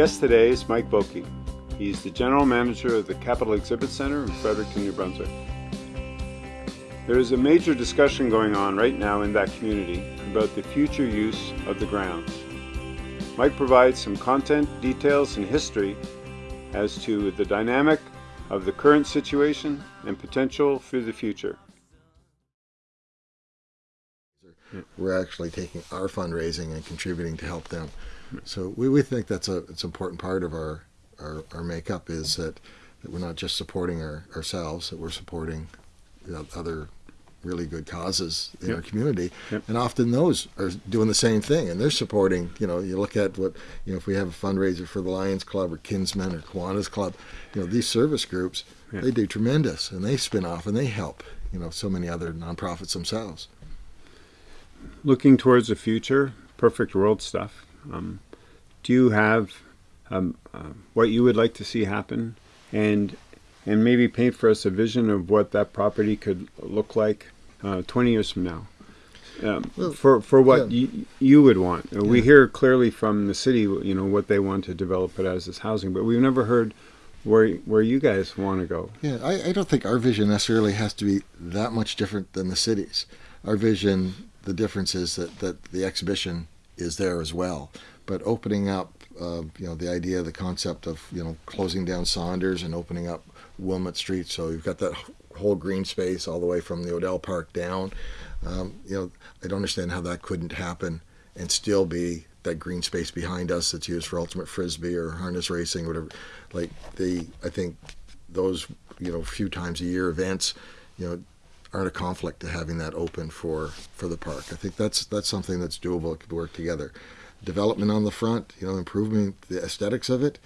guest today is Mike Boki. He's the general manager of the Capital Exhibit Center in Fredericton, New Brunswick. There is a major discussion going on right now in that community about the future use of the grounds. Mike provides some content, details, and history as to the dynamic of the current situation and potential for the future. We're actually taking our fundraising and contributing to help them. So we, we think that's a it's an important part of our, our, our makeup is that, that we're not just supporting our, ourselves, that we're supporting you know, other really good causes in Yep. our community. Yep. And often those are doing the same thing and they're supporting, you know, you look at what, you know, if we have a fundraiser for the Lions Club or Kinsmen or Kiwanis Club, you know, these service groups, Yeah. they do tremendous and they spin off and they help, you know, so many other nonprofits themselves. Looking towards the future, perfect world stuff. Um, do you have um, uh, what you would like to see happen, and and maybe paint for us a vision of what that property could look like uh, 20 years from now? Um, Well, for for what yeah. you, you would want. Uh, We hear clearly from the city, you know, what they want to develop it as as housing, but we've never heard where where you guys want to go. Yeah, I, I don't think our vision necessarily has to be that much different than the city's. Our vision, the difference is that, that the exhibition is there as well. But opening up, uh, you know, the idea, the concept of, you know, closing down Saunders and opening up Wilmot Street. So you've got that whole green space all the way from the Odell Park down. Um, you know, I don't understand how that couldn't happen and still be that green space behind us that's used for ultimate frisbee or harness racing, whatever. Like the, I think those you know few times a year events, you know, aren't a conflict to having that open for for the park. I think that's that's something that's doable. It could work together. Development on the front, you know, improving the aesthetics of it.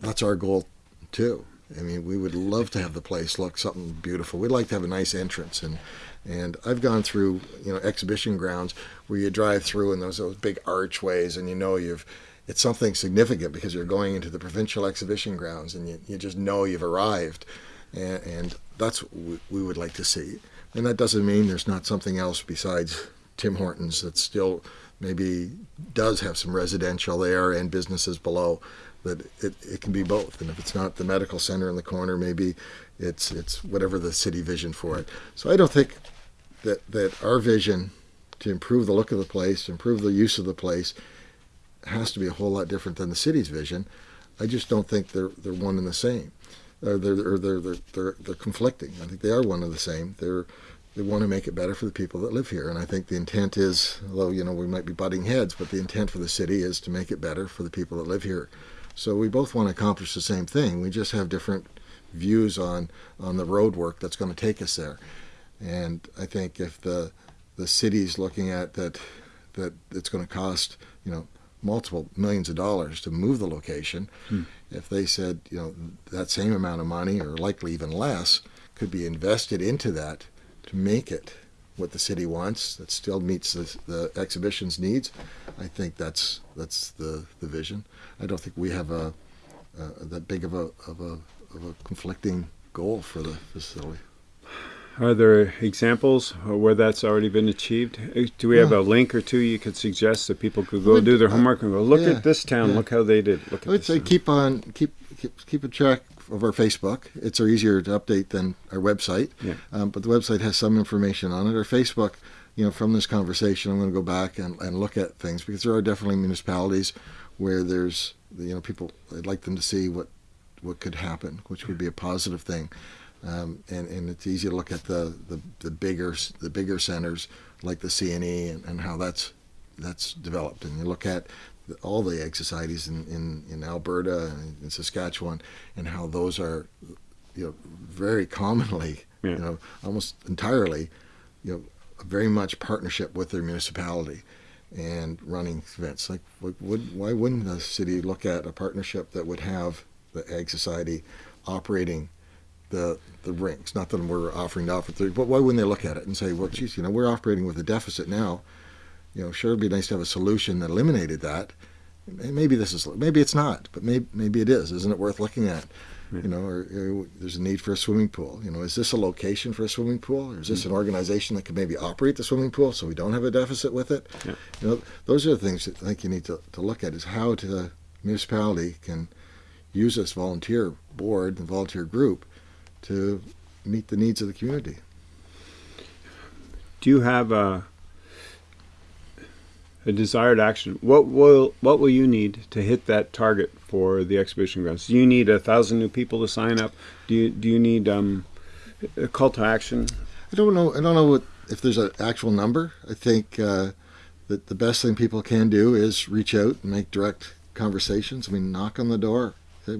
That's our goal too. I mean, we would love to have the place look something beautiful. We'd like to have a nice entrance and and I've gone through, you know, exhibition grounds where you drive through and there's those big archways and you know you've it's something significant because you're going into the provincial exhibition grounds and you, you just know you've arrived and, and that's what we, would like to see and that doesn't mean there's not something else besides tim hortons that still maybe does have some residential there and businesses below that it, it can be both and if it's not the medical center in the corner maybe it's it's whatever the city vision for it so i don't think that that our vision to improve the look of the place improve the use of the place has to be a whole lot different than the city's vision. I just don't think they're they're one and the same. Uh, or they're, they're, they're, they're, they're conflicting. I think they are one and the same. They're they want to make it better for the people that live here, and I think the intent is, although you know we might be butting heads, but the intent for the city is to make it better for the people that live here. So we both want to accomplish the same thing. We just have different views on on the road work that's going to take us there. And I think if the the city's looking at that that it's going to cost you know multiple millions of dollars to move the location. Hmm. If they said, you know, that same amount of money, or likely even less, could be invested into that to make it what the city wants, that still meets the, the exhibition's needs, I think that's that's the, the vision. I don't think we have a, a that big of a, of a of a conflicting goal for the facility. Are there examples where that's already been achieved? Uh, Do we have Yeah. a link or two you could suggest that people could go would- do their homework and go, look yeah, at this town, yeah. look how they did. Look at I would say town." keep on keep keep keep a track of our Facebook. It's easier to update than our website, Yeah. um, but the website has some information on it. Our Facebook, you know, from this conversation, I'm going to go back and, and look at things because there are definitely municipalities where there's you know people. I'd like them to see what what could happen, which would be a positive thing. Um, and, and it's easy to look at the, the, the bigger the bigger centers like the CNE and, and how that's that's developed. And you look at the, all the ag societies in, in, in Alberta and in Saskatchewan and how those are you know very commonly Yeah. you know almost entirely you know very much partnership with their municipality and running events like what would why wouldn't the city look at a partnership that would have the ag society operating the the rinks. Not that we're offering to offer three, but why wouldn't they look at it and say, well, geez, you know, we're operating with a deficit now. You know, sure, it'd be nice to have a solution that eliminated that. Maybe this is, maybe it's not, but maybe maybe it is. Isn't it worth looking at? You know, or, or there's a need for a swimming pool. You know, is this a location for a swimming pool, or is this mm. an organization that could maybe operate the swimming pool so we don't have a deficit with it? Yeah. You know, those are the things that I think you need to, to look at is how to municipality can use this volunteer board and volunteer group to meet the needs of the community. Do you have a a desired action? What will what will you need to hit that target for the exhibition grounds? Do you need a thousand new people to sign up? Do you do you need um, a call to action? I don't know. I don't know what if there's an actual number. I think uh, that the best thing people can do is reach out and make direct conversations. I mean, knock on the door.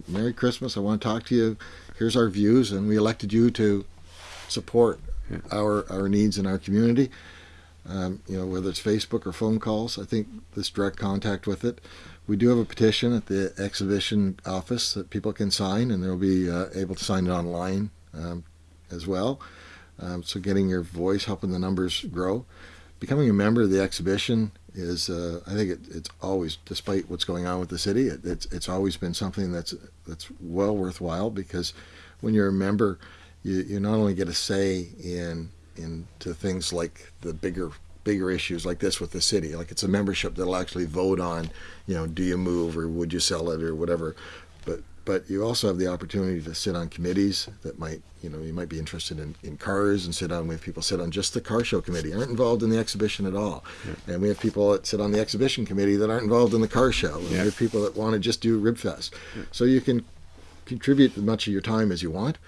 Merry Christmas. I want to talk to you. Here's our views, and we elected you to support Yeah. our our needs in our community. Um, you know, whether it's Facebook or phone calls, I think this direct contact with it. We do have a petition at the exhibition office that people can sign, and they'll be uh, able to sign it online um, as well. Um, so, getting your voice, helping the numbers grow. Becoming a member of the exhibition is, uh, I think, it, it's always, despite what's going on with the city, it, it's it's always been something that's that's well worthwhile because when you're a member, you, you not only get a say in into things like the bigger bigger issues like this with the city like it's a membership that'll actually vote on you know do you move or would you sell it or whatever but you also have the opportunity to sit on committees that might you know you might be interested in, in cars and sit on we have people sit on just the car show committee aren't involved in the exhibition at all and we have people that sit on the exhibition committee that aren't involved in the car show and Yeah. we have people that want to just do ribfest so you can contribute as much of your time as you want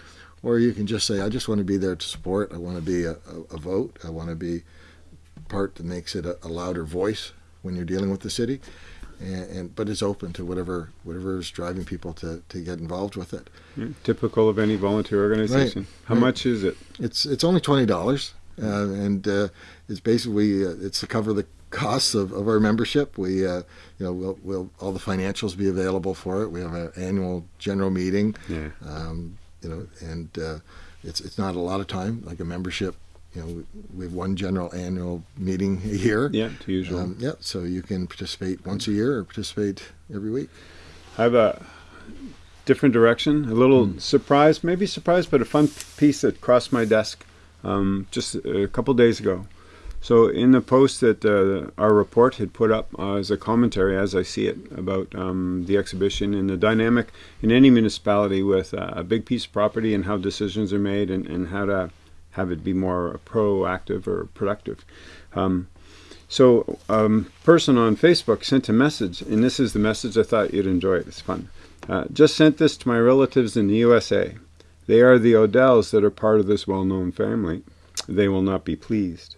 or you can just say, I just want to be there to support. I want to be a, a, a vote. I want to be part that makes it a, a louder voice when you're dealing with the city. And, and but it's open to whatever whatever is driving people to, to get involved with it. Yeah, typical of any volunteer organization. How right. much is it? It's it's only twenty dollars, uh, and uh, it's basically uh, it's to cover the costs of, of our membership. We uh, you know we'll, we'll all the financials be available for it. We have an annual general meeting. Yeah. um, you know, and uh, it's it's not a lot of time. Like a membership, you know, we, have one general annual meeting a year. Yeah, to usual. Um, yeah, so you can participate once a year or participate every week. I have a different direction. A little Hmm. surprise, maybe surprise, but a fun piece that crossed my desk um, just a couple days ago. So, in the post that uh, our report had put up uh, as a commentary, as I see it, about um, the exhibition and the dynamic in any municipality with uh, a big piece of property and how decisions are made and, and how to have it be more proactive or productive. Um, so, a um, person on Facebook sent a message, and this is the message I thought you'd enjoy it. It's fun. Uh, just sent this to my relatives in the USA. They are the Odells that are part of this well known family. They will not be pleased.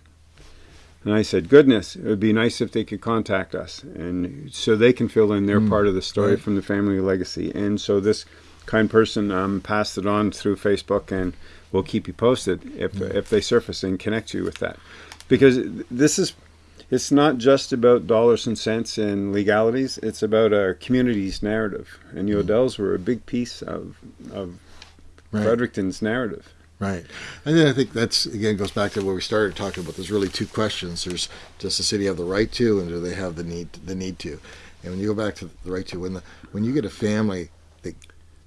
And I said, goodness, it would be nice if they could contact us. And so they can fill in their Mm, part of the story right. from the family legacy. And so this kind person um, passed it on through Facebook and we'll keep you posted if, if they surface and connect you with that. Because this is, it's not just about dollars and cents and legalities, it's about our community's narrative. And the Odells were a big piece of, of Right. Fredericton's narrative. Right. And then I think that's again goes back to where we started talking about. There's really two questions. There's does the city have the right to, and do they have the need the need to? And when you go back to the right to, when the when you get a family that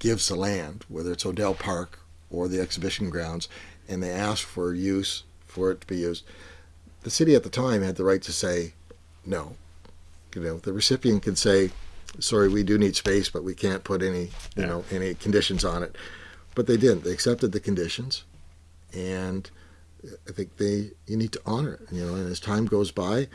gives the land, whether it's Odell Park or the exhibition grounds, and they ask for use for it to be used, the city at the time had the right to say no. You know, the recipient can say, "Sorry, we do need space, but we can't put any you Yeah. know any conditions on it." But they didn't. They accepted the conditions, and I think they you need to honor it. You know, and as time goes by,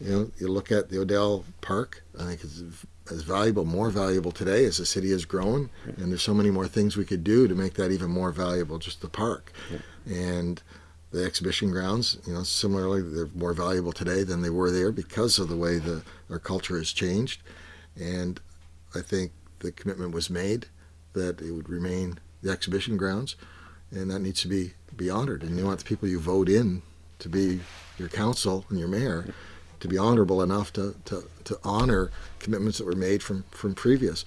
you know, you look at the Odell Park. I think it's as valuable, more valuable today as the city has grown, and there's so many more things we could do to make that even more valuable. Just the park, and the exhibition grounds. You know, similarly, they're more valuable today than they were there because of the way the our culture has changed, and I think the commitment was made that it would remain the exhibition grounds, and that needs to be be honored. And you want the people you vote in to be your council and your mayor to be honorable enough to, to, to honor commitments that were made from, from previous.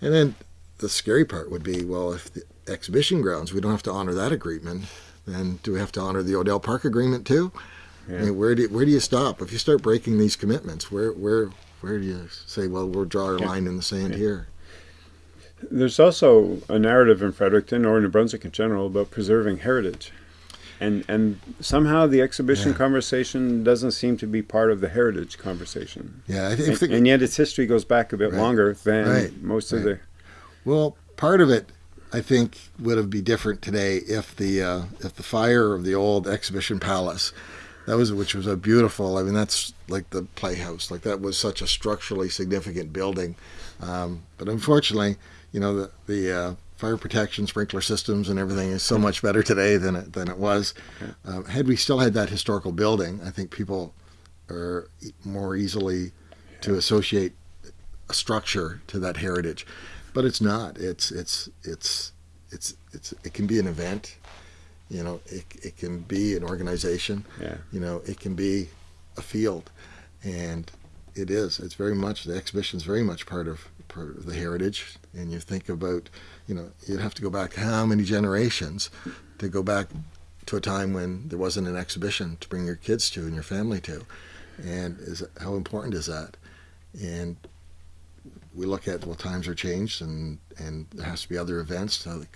And then the scary part would be, well, if the exhibition grounds, we don't have to honor that agreement, then do we have to honor the Odell Park agreement too? I mean, where do you, where do you stop if you start breaking these commitments? Where where where do you say, well, we'll draw our Yeah. line in the sand Yeah. here? There's also a narrative in Fredericton or New Brunswick in general about preserving heritage. And and somehow the exhibition yeah. conversation doesn't seem to be part of the heritage conversation. Yeah, I think, and, and yet its history goes back a bit right. longer than right. most right. of the. Well, part of it, I think, would have be different today if the uh, if the fire of the old exhibition palace, that was which was a beautiful. I mean, that's like the playhouse. Like that was such a structurally significant building, um, but unfortunately, you know, the the uh, fire protection, sprinkler systems, and everything is so much better today than it than it was. Um, had we still had that historical building, I think people are more easily to associate a structure to that heritage, but it's not. It's it's it's it's it's it can be an event. You know, it it can be an organization. Yeah. You know, it can be a field, and it is. It's very much the exhibition is very much part of part of the heritage. And you think about you know, you'd have to go back how many generations to go back to a time when there wasn't an exhibition to bring your kids to and your family to. And is how important is that? And we look at well, times are changed, and and there has to be other events to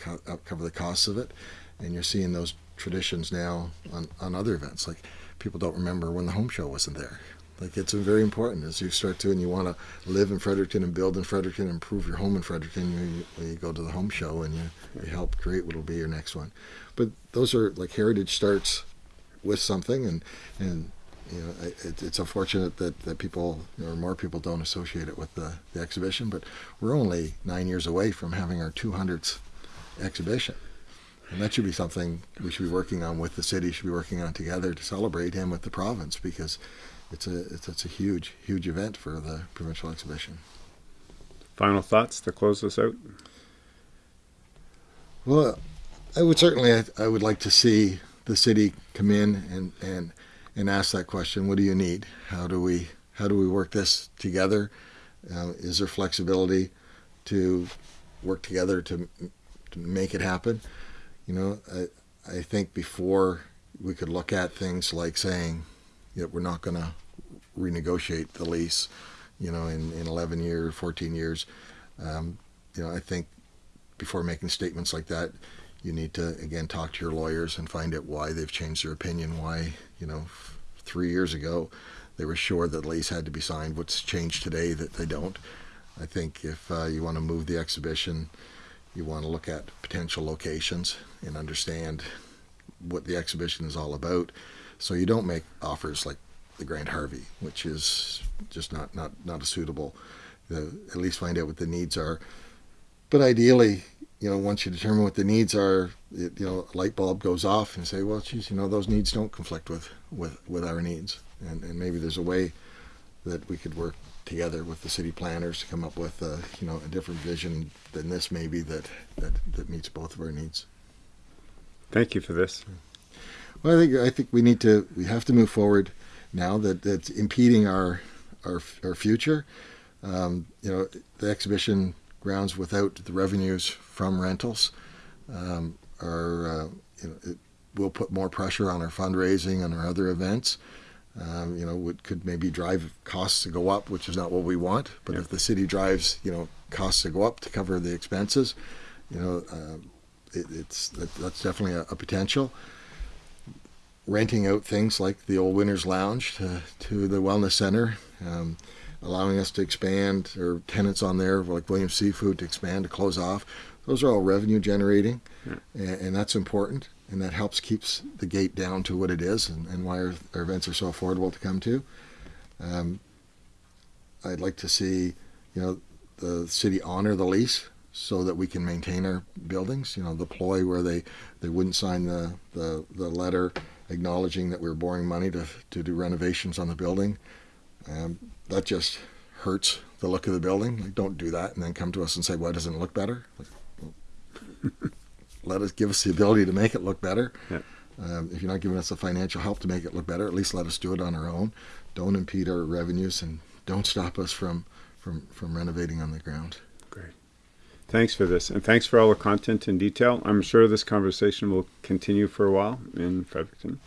cover the costs of it. And you're seeing those traditions now on on other events. Like people don't remember when the home show wasn't there. Like it's very important as you start to and you want to live in Fredericton and build in Fredericton, and improve your home in Fredericton. You, you go to the home show and you, you help create what will be your next one. But those are like heritage starts with something, and and you know it, it's unfortunate that that people or more people don't associate it with the, the exhibition. But we're only nine years away from having our 200th exhibition. And that should be something we should be working on with the city, should be working on together to celebrate him with the province because it's a it's, it's a huge huge event for the provincial exhibition. Final thoughts to close this out. Well, I would certainly I, I would like to see the city come in and and and ask that question. What do you need? How do we how do we work this together? Uh, is there flexibility to work together to to make it happen? You know, I I think before we could look at things like saying, yeah, we're not going to renegotiate the lease, you know, in, in 11 years, 14 years. Um, you know, I think before making statements like that, you need to again talk to your lawyers and find out why they've changed their opinion. Why, you know, three years ago they were sure that the lease had to be signed. What's changed today that they don't? I think if uh, you want to move the exhibition, you want to look at potential locations and understand what the exhibition is all about. So you don't make offers like the Grant Harvey, which is just not not not a suitable. The, at least find out what the needs are. But ideally, you know, once you determine what the needs are, it, you know, a light bulb goes off and say, well, geez, you know, those needs don't conflict with with with our needs, and and maybe there's a way that we could work together with the city planners to come up with a, you know a different vision than this maybe that that that meets both of our needs. Thank you for this. Well, I think I think we need to we have to move forward now that that's impeding our our, our future. Um, you know, the exhibition grounds without the revenues from rentals um, are uh, you know it will put more pressure on our fundraising and our other events. Um, you know, would could maybe drive costs to go up, which is not what we want. But if the city drives, you know, costs to go up to cover the expenses, you know, uh, it, it's that, that's definitely a, a potential renting out things like the old Winners Lounge to, to the Wellness Center, um, allowing us to expand, or tenants on there like Williams Seafood to expand, to close off. Those are all revenue generating, yeah. and, and, that's important, and that helps keeps the gate down to what it is, and, and why our, our, events are so affordable to come to. Um, I'd like to see, you know, the city honor the lease so that we can maintain our buildings. You know, the ploy where they, they wouldn't sign the, the, the letter acknowledging that we are borrowing money to, to do renovations on the building. Um, that just hurts the look of the building. Like, don't do that and then come to us and say, why doesn't it look better? Like, let us give us the ability to make it look better. Yeah. Um, if you're not giving us the financial help to make it look better, at least let us do it on our own. Don't impede our revenues and don't stop us from, from, from renovating on the ground. Thanks for this, and thanks for all the content and detail. I'm sure this conversation will continue for a while in Fredericton.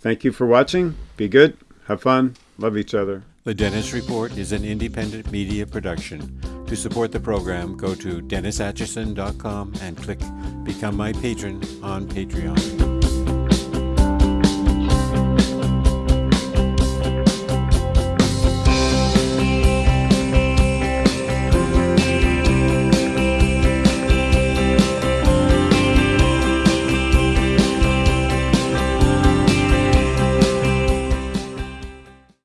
Thank you for watching. Be good, have fun, love each other. The Dennis Report is an independent media production. To support the program, go to DennisAtchison.com and click Become My Patron on Patreon.